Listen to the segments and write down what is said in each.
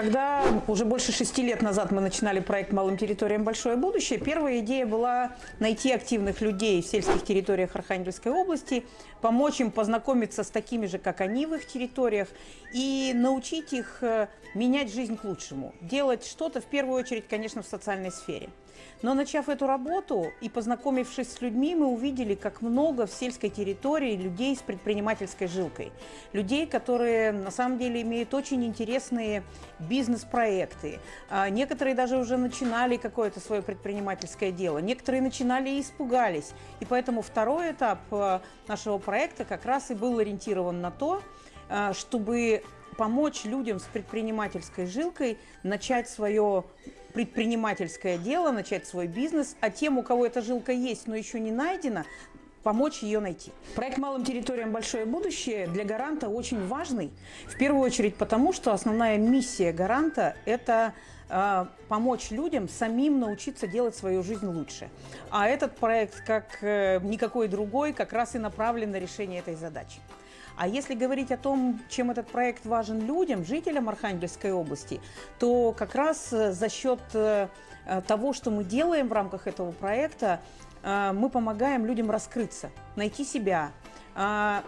Когда уже больше шести лет назад мы начинали проект «Малым территориям большое будущее», первая идея была найти активных людей в сельских территориях Архангельской области, помочь им познакомиться с такими же, как они в их территориях, и научить их э, менять жизнь к лучшему, делать что-то, в первую очередь, конечно, в социальной сфере. Но начав эту работу и познакомившись с людьми, мы увидели, как много в сельской территории людей с предпринимательской жилкой. Людей, которые на самом деле имеют очень интересные бизнес-проекты. А, некоторые даже уже начинали какое-то свое предпринимательское дело. Некоторые начинали и испугались. И поэтому второй этап э, нашего проекта как раз и был ориентирован на то, э, чтобы помочь людям с предпринимательской жилкой начать свое предпринимательское дело, начать свой бизнес, а тем, у кого эта жилка есть, но еще не найдена, помочь ее найти. Проект «Малым территориям большое будущее» для гаранта очень важный. В первую очередь потому, что основная миссия гаранта – это э, помочь людям самим научиться делать свою жизнь лучше. А этот проект, как э, никакой другой, как раз и направлен на решение этой задачи. А если говорить о том, чем этот проект важен людям, жителям Архангельской области, то как раз э, за счет э, того, что мы делаем в рамках этого проекта, э, мы помогаем людям раскрыться, найти себя.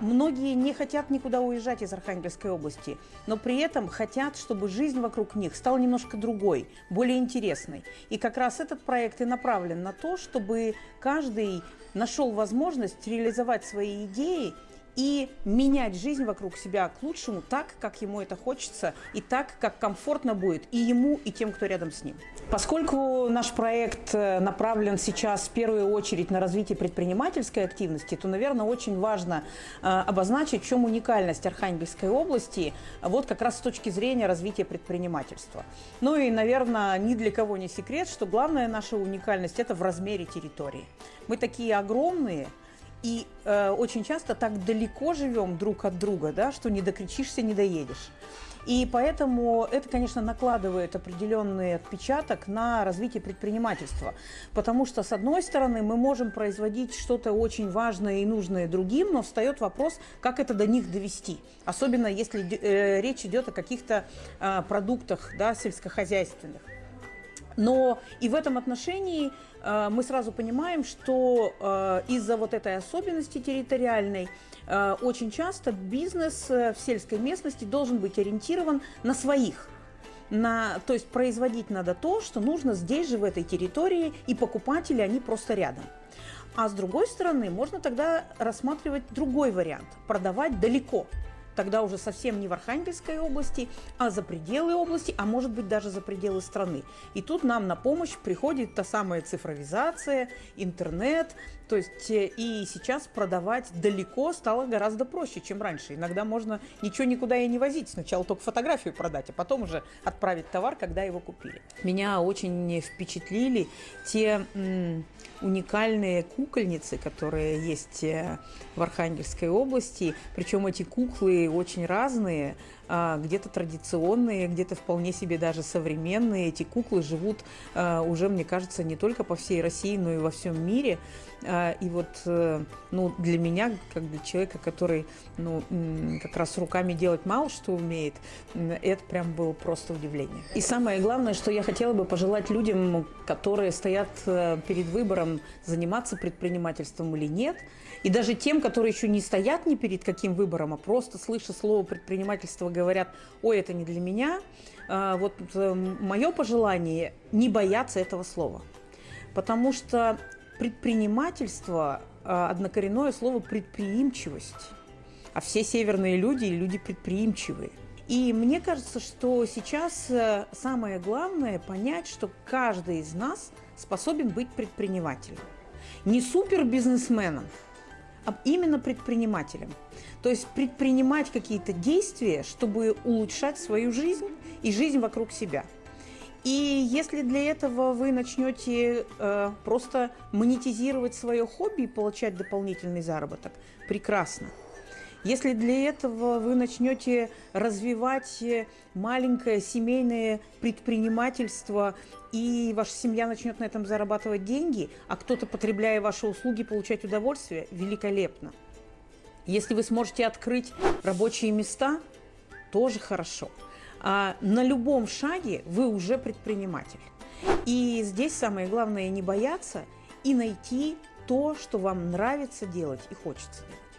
Многие не хотят никуда уезжать из Архангельской области, но при этом хотят, чтобы жизнь вокруг них стала немножко другой, более интересной. И как раз этот проект и направлен на то, чтобы каждый нашел возможность реализовать свои идеи и менять жизнь вокруг себя к лучшему так, как ему это хочется, и так, как комфортно будет и ему, и тем, кто рядом с ним. Поскольку наш проект э, направлен сейчас в первую очередь на развитие предпринимательской активности, то, наверное, очень важно э, обозначить, в чем уникальность Архангельской области, вот как раз с точки зрения развития предпринимательства. Ну и, наверное, ни для кого не секрет, что главная наша уникальность – это в размере территории. Мы такие огромные – и э, очень часто так далеко живем друг от друга, да, что не докричишься, не доедешь. И поэтому это, конечно, накладывает определенный отпечаток на развитие предпринимательства. Потому что, с одной стороны, мы можем производить что-то очень важное и нужное другим, но встает вопрос, как это до них довести. Особенно если э, речь идет о каких-то э, продуктах да, сельскохозяйственных. Но и в этом отношении э, мы сразу понимаем, что э, из-за вот этой особенности территориальной э, очень часто бизнес в сельской местности должен быть ориентирован на своих. На, то есть производить надо то, что нужно здесь же, в этой территории, и покупатели, они просто рядом. А с другой стороны, можно тогда рассматривать другой вариант – продавать далеко – тогда уже совсем не в Архангельской области, а за пределы области, а может быть даже за пределы страны. И тут нам на помощь приходит та самая цифровизация, интернет, то есть э, и сейчас продавать далеко стало гораздо проще, чем раньше. Иногда можно ничего никуда и не возить, сначала только фотографию продать, а потом уже отправить товар, когда его купили. Меня очень впечатлили те уникальные кукольницы, которые есть э, в Архангельской области. Причем эти куклы очень разные, а, где-то традиционные, где-то вполне себе даже современные. Эти куклы живут а, уже, мне кажется, не только по всей России, но и во всем мире. А, и вот э, ну, для меня, как для человека, который ну, как раз руками делать мало что умеет, это прям было просто удивление. И самое главное, что я хотела бы пожелать людям, которые стоят э, перед выбором, заниматься предпринимательством или нет, и даже тем, которые еще не стоят ни перед каким выбором, а просто слыша слово предпринимательство, говорят, ой, это не для меня, а, вот э, мое пожелание – не бояться этого слова. Потому что предпринимательство а, – однокоренное слово «предприимчивость». А все северные люди – люди предприимчивые. И мне кажется, что сейчас э, самое главное понять, что каждый из нас способен быть предпринимателем. Не супербизнесменом, а именно предпринимателем. То есть предпринимать какие-то действия, чтобы улучшать свою жизнь и жизнь вокруг себя. И если для этого вы начнете э, просто монетизировать свое хобби и получать дополнительный заработок, прекрасно. Если для этого вы начнете развивать э, маленькое семейное предпринимательство, и ваша семья начнет на этом зарабатывать деньги, а кто-то, потребляя ваши услуги, получать удовольствие, великолепно. Если вы сможете открыть рабочие места, тоже хорошо. а, на любом шаге вы уже предприниматель. И здесь самое главное не бояться и найти то, что вам нравится делать и хочется делать.